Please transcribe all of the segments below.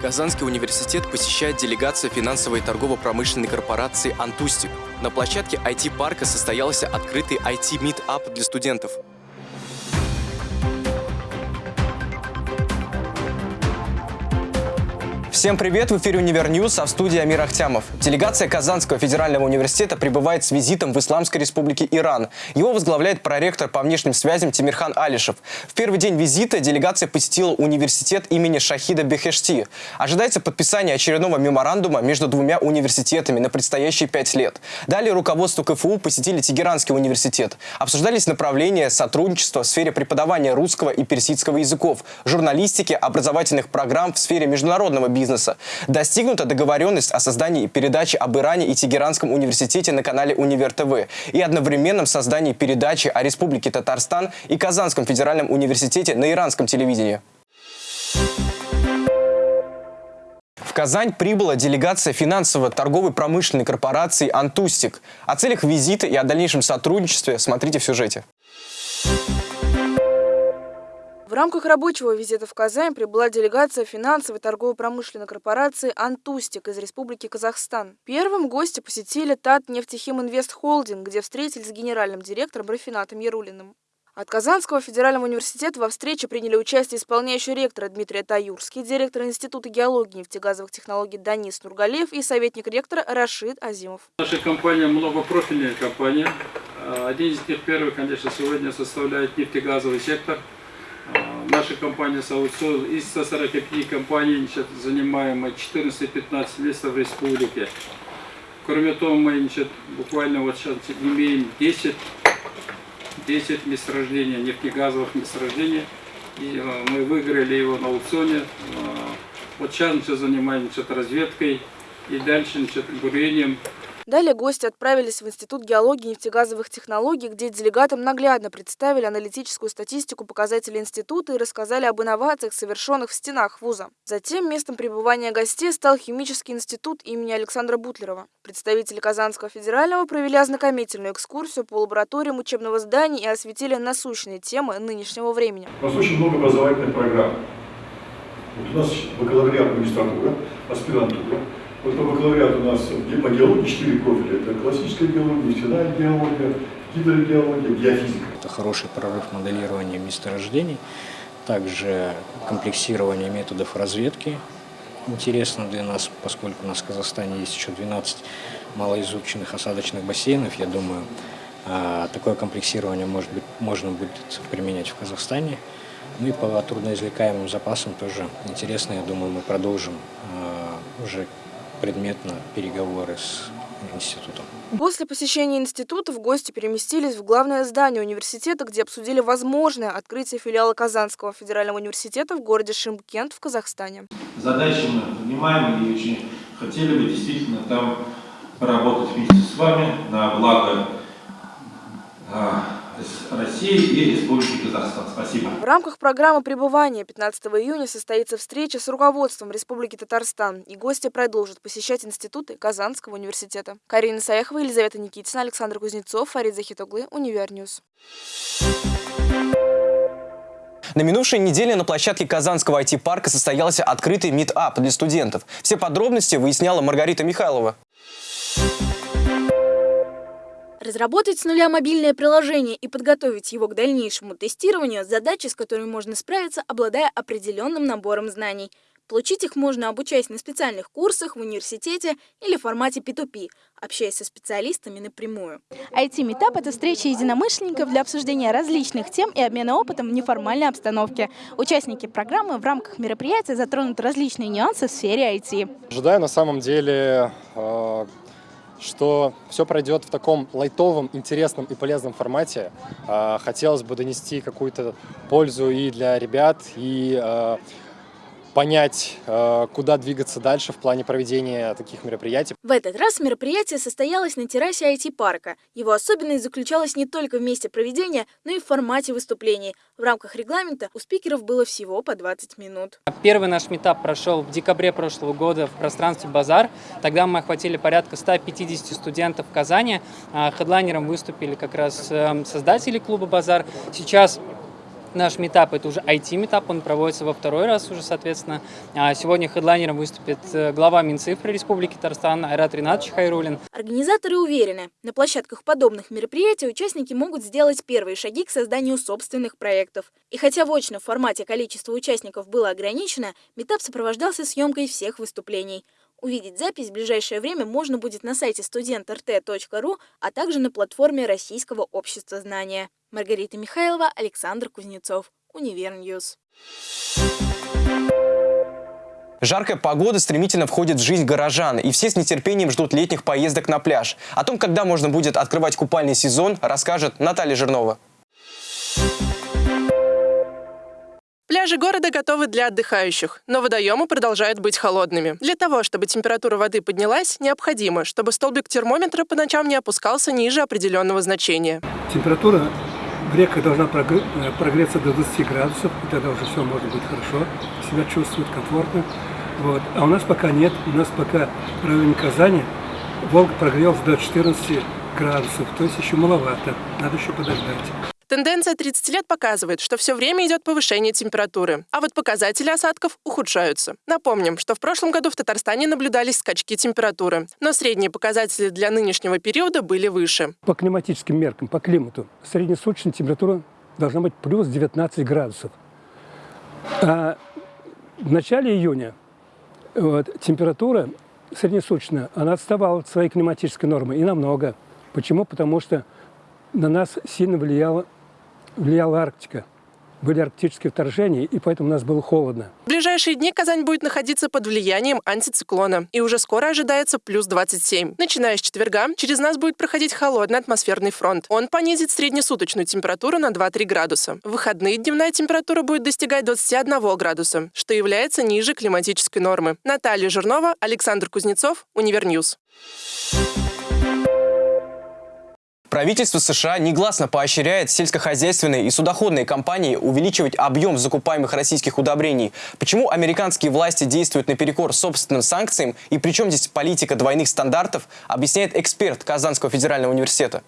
Казанский университет посещает делегация финансовой и торгово-промышленной корпорации «Антустик». На площадке IT-парка состоялся открытый IT-митап для студентов. Всем привет! В эфире Универньюз, а в студии Амир Ахтямов. Делегация Казанского федерального университета пребывает с визитом в Исламской республике Иран. Его возглавляет проректор по внешним связям Тимирхан Алишев. В первый день визита делегация посетила университет имени Шахида Бехешти. Ожидается подписание очередного меморандума между двумя университетами на предстоящие пять лет. Далее руководство КФУ посетили Тегеранский университет. Обсуждались направления сотрудничества в сфере преподавания русского и персидского языков, журналистики, образовательных программ в сфере международного бизнеса бизнеса. Достигнута договоренность о создании передачи об Иране и Тегеранском университете на канале Универ ТВ и одновременном создании передачи о Республике Татарстан и Казанском федеральном университете на иранском телевидении. В Казань прибыла делегация финансово-торговой промышленной корпорации «Антустик». О целях визита и о дальнейшем сотрудничестве смотрите в сюжете. В рамках рабочего визита в Казань прибыла делегация финансовой торгово-промышленной корпорации «Антустик» из Республики Казахстан. Первым гости посетили ТАТ «Нефтехим Инвест Холдинг», где встретились с генеральным директором Рафинатом Ярулиным. От Казанского федерального университета во встрече приняли участие исполняющий ректора Дмитрий Таюрский, директор Института геологии и нефтегазовых технологий Данис Нургалев и советник ректора Рашид Азимов. Наша компания многопрофильная компания. Один из них первый, конечно, сегодня составляет нефтегазовый сектор – Наша компания Саудсол из 145 компаний значит, занимаем 14-15 мест в республике. Кроме того, мы значит, буквально вот сейчас имеем 10, 10 месторождений, нефтегазовых месторождений. И э, мы выиграли его на аукционе. Э, вот сейчас мы занимаемся разведкой и дальше значит, бурением Далее гости отправились в Институт геологии и нефтегазовых технологий, где делегатам наглядно представили аналитическую статистику показателей института и рассказали об инновациях, совершенных в стенах вуза. Затем местом пребывания гостей стал химический институт имени Александра Бутлерова. Представители Казанского федерального провели ознакомительную экскурсию по лабораториям учебного здания и осветили насущные темы нынешнего времени. У нас очень много образовательных программ. Вот у нас бакалавриат магистратура, аспирантура, вот по бакалавриату у нас по геологии 4 профиля. Это классическая геология, нефтяная геология, гидрогеология, геофизика. Это хороший прорыв моделирования месторождений, также комплексирование методов разведки интересно для нас, поскольку у нас в Казахстане есть еще 12 малоизученных осадочных бассейнов. Я думаю, а, такое комплексирование может быть, можно будет применять в Казахстане. Ну и по трудноизвлекаемым запасам тоже интересно. Я думаю, мы продолжим а, уже предметно переговоры с институтом. После посещения института в гости переместились в главное здание университета, где обсудили возможное открытие филиала Казанского федерального университета в городе Шимкент в Казахстане. Задачи мы понимаем и очень хотели бы действительно там поработать вместе с вами на благо а, России и Республики Казахстан. Спасибо. В рамках программы пребывания 15 июня состоится встреча с руководством Республики Татарстан, и гости продолжат посещать институты Казанского университета. Карина Саяхова, Елизавета Никитина, Александр Кузнецов, Фарид Захитоглы, Универньюз. На минувшей неделе на площадке Казанского IT-парка состоялся открытый митап для студентов. Все подробности выясняла Маргарита Михайлова. Разработать с нуля мобильное приложение и подготовить его к дальнейшему тестированию – задача, с которой можно справиться, обладая определенным набором знаний. Получить их можно, обучаясь на специальных курсах в университете или в формате P2P, общаясь со специалистами напрямую. IT-метап – это встреча единомышленников для обсуждения различных тем и обмена опытом в неформальной обстановке. Участники программы в рамках мероприятия затронут различные нюансы в сфере IT. Ожидаю на самом деле э, что все пройдет в таком лайтовом, интересном и полезном формате. А, хотелось бы донести какую-то пользу и для ребят, и а, понять, э, куда двигаться дальше в плане проведения таких мероприятий. В этот раз мероприятие состоялось на террасе IT-парка. Его особенность заключалась не только в месте проведения, но и в формате выступлений. В рамках регламента у спикеров было всего по 20 минут. Первый наш митап прошел в декабре прошлого года в пространстве «Базар». Тогда мы охватили порядка 150 студентов в Казани. А хедлайнером выступили как раз эм, создатели клуба «Базар». Сейчас Наш митап – это уже IT-митап, он проводится во второй раз уже, соответственно. А сегодня хедлайнером выступит э, глава Минцифры Республики Татарстан Айрат Ринатович Хайруллин. Организаторы уверены, на площадках подобных мероприятий участники могут сделать первые шаги к созданию собственных проектов. И хотя в очном формате количество участников было ограничено, митап сопровождался съемкой всех выступлений. Увидеть запись в ближайшее время можно будет на сайте studentrt.ru, а также на платформе Российского общества знания. Маргарита Михайлова, Александр Кузнецов, Универньюз. Жаркая погода стремительно входит в жизнь горожан, и все с нетерпением ждут летних поездок на пляж. О том, когда можно будет открывать купальный сезон, расскажет Наталья Жирнова. Пляжи города готовы для отдыхающих, но водоемы продолжают быть холодными. Для того, чтобы температура воды поднялась, необходимо, чтобы столбик термометра по ночам не опускался ниже определенного значения. Температура в реках должна э, прогреться до 20 градусов, и тогда уже все может быть хорошо, себя чувствует комфортно. Вот. А у нас пока нет, у нас пока в районе Казани Волга прогрелся до 14 градусов, то есть еще маловато, надо еще подождать. Тенденция 30 лет показывает, что все время идет повышение температуры, а вот показатели осадков ухудшаются. Напомним, что в прошлом году в Татарстане наблюдались скачки температуры, но средние показатели для нынешнего периода были выше. По климатическим меркам, по климату, среднесуточная температура должна быть плюс 19 градусов. А в начале июня вот, температура среднесуточная, она отставала от своей климатической нормы и намного. Почему? Потому что на нас сильно влияло влияла Арктика. Были арктические вторжения, и поэтому у нас было холодно. В ближайшие дни Казань будет находиться под влиянием антициклона. И уже скоро ожидается плюс 27. Начиная с четверга, через нас будет проходить холодный атмосферный фронт. Он понизит среднесуточную температуру на 2-3 градуса. В выходные дневная температура будет достигать 21 градуса, что является ниже климатической нормы. Наталья Жирнова, Александр Кузнецов, Универньюз. Правительство США негласно поощряет сельскохозяйственные и судоходные компании увеличивать объем закупаемых российских удобрений. Почему американские власти действуют наперекор собственным санкциям и при чем здесь политика двойных стандартов, объясняет эксперт Казанского федерального университета.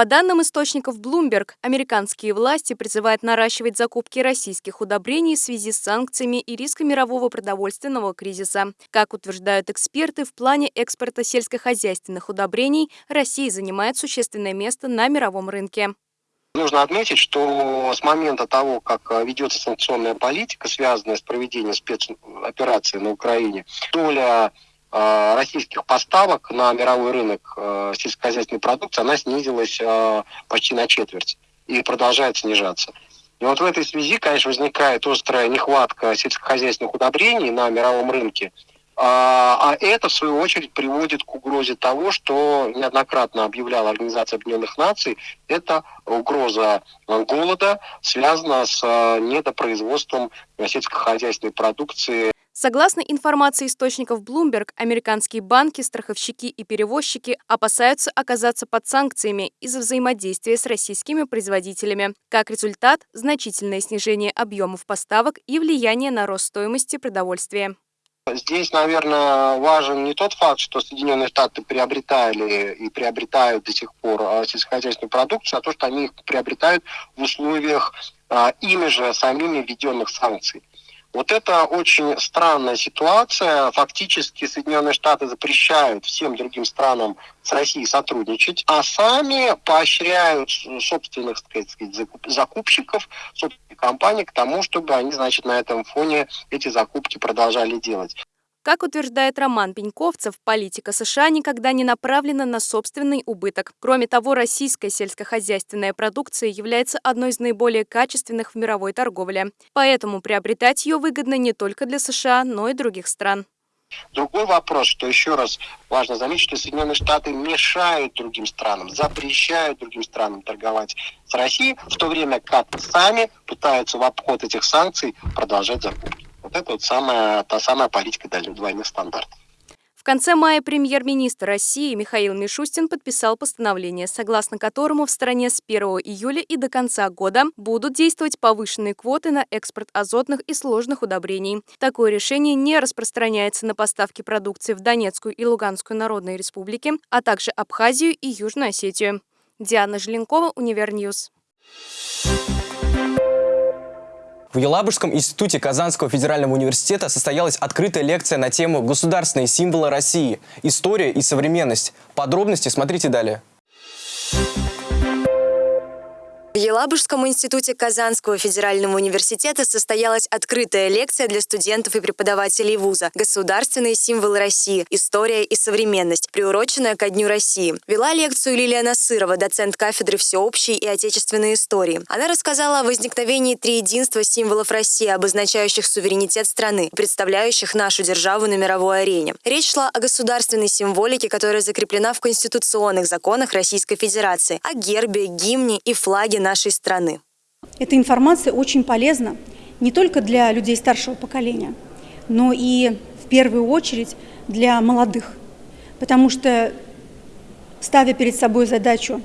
По данным источников Bloomberg, американские власти призывают наращивать закупки российских удобрений в связи с санкциями и риском мирового продовольственного кризиса. Как утверждают эксперты, в плане экспорта сельскохозяйственных удобрений Россия занимает существенное место на мировом рынке. Нужно отметить, что с момента того, как ведется санкционная политика, связанная с проведением спецоперации на Украине, доля Э, российских поставок на мировой рынок э, сельскохозяйственной продукции, она снизилась э, почти на четверть и продолжает снижаться. И вот в этой связи, конечно, возникает острая нехватка сельскохозяйственных удобрений на мировом рынке, а, это, в свою очередь, приводит к угрозе того, что неоднократно объявляла Организация Объединенных Наций, это угроза голода, связана с недопроизводством сельскохозяйственной продукции Согласно информации источников Bloomberg, американские банки, страховщики и перевозчики опасаются оказаться под санкциями из-за взаимодействия с российскими производителями. Как результат, значительное снижение объемов поставок и влияние на рост стоимости продовольствия. Здесь, наверное, важен не тот факт, что Соединенные Штаты приобретали и приобретают до сих пор а, сельскохозяйственную продукцию, а то, что они их приобретают в условиях а, ими же самими введенных санкций. Вот это очень странная ситуация. Фактически Соединенные Штаты запрещают всем другим странам с Россией сотрудничать, а сами поощряют собственных так сказать, закупщиков, собственных компаний к тому, чтобы они, значит, на этом фоне эти закупки продолжали делать. Как утверждает Роман Пеньковцев, политика США никогда не направлена на собственный убыток. Кроме того, российская сельскохозяйственная продукция является одной из наиболее качественных в мировой торговле. Поэтому приобретать ее выгодно не только для США, но и других стран. Другой вопрос, что еще раз важно заметить, что Соединенные Штаты мешают другим странам, запрещают другим странам торговать с Россией, в то время как сами пытаются в обход этих санкций продолжать закупки. Вот это вот самая, та самая политика двойных стандартов. В конце мая премьер-министр России Михаил Мишустин подписал постановление, согласно которому в стране с 1 июля и до конца года будут действовать повышенные квоты на экспорт азотных и сложных удобрений. Такое решение не распространяется на поставки продукции в Донецкую и Луганскую народные республики, а также Абхазию и Южную Осетию. Диана Желенкова, Универньюз. В Елабужском институте Казанского федерального университета состоялась открытая лекция на тему «Государственные символы России. История и современность». Подробности смотрите далее. Елабужском институте Казанского федерального университета состоялась открытая лекция для студентов и преподавателей вуза «Государственные символы России. История и современность», приуроченная ко Дню России. Вела лекцию Лилия Насырова, доцент кафедры всеобщей и отечественной истории. Она рассказала о возникновении триединства символов России, обозначающих суверенитет страны, представляющих нашу державу на мировой арене. Речь шла о государственной символике, которая закреплена в конституционных законах Российской Федерации, о гербе, гимне и флаге нашей страны. Эта информация очень полезна не только для людей старшего поколения, но и в первую очередь для молодых. Потому что, ставя перед собой задачу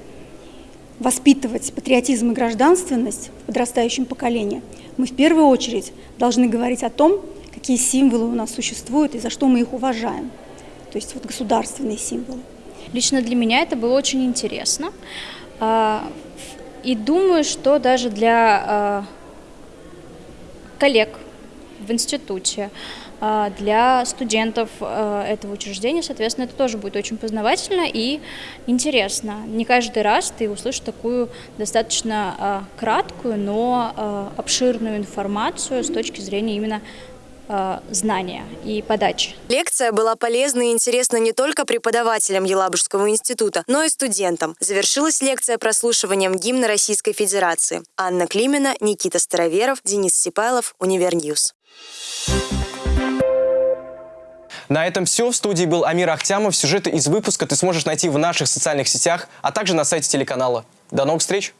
воспитывать патриотизм и гражданственность в подрастающем поколении, мы в первую очередь должны говорить о том, какие символы у нас существуют и за что мы их уважаем. То есть вот государственные символы. Лично для меня это было очень интересно. А, и думаю, что даже для э, коллег в институте, э, для студентов э, этого учреждения, соответственно, это тоже будет очень познавательно и интересно. Не каждый раз ты услышишь такую достаточно краткую, но обширную информацию с точки зрения именно знания и подачи. Лекция была полезна и интересна не только преподавателям Елабужского института, но и студентам. Завершилась лекция прослушиванием гимна Российской Федерации. Анна Климина, Никита Староверов, Денис Сипайлов, Универньюз. На этом все. В студии был Амир Ахтямов. Сюжеты из выпуска ты сможешь найти в наших социальных сетях, а также на сайте телеканала. До новых встреч!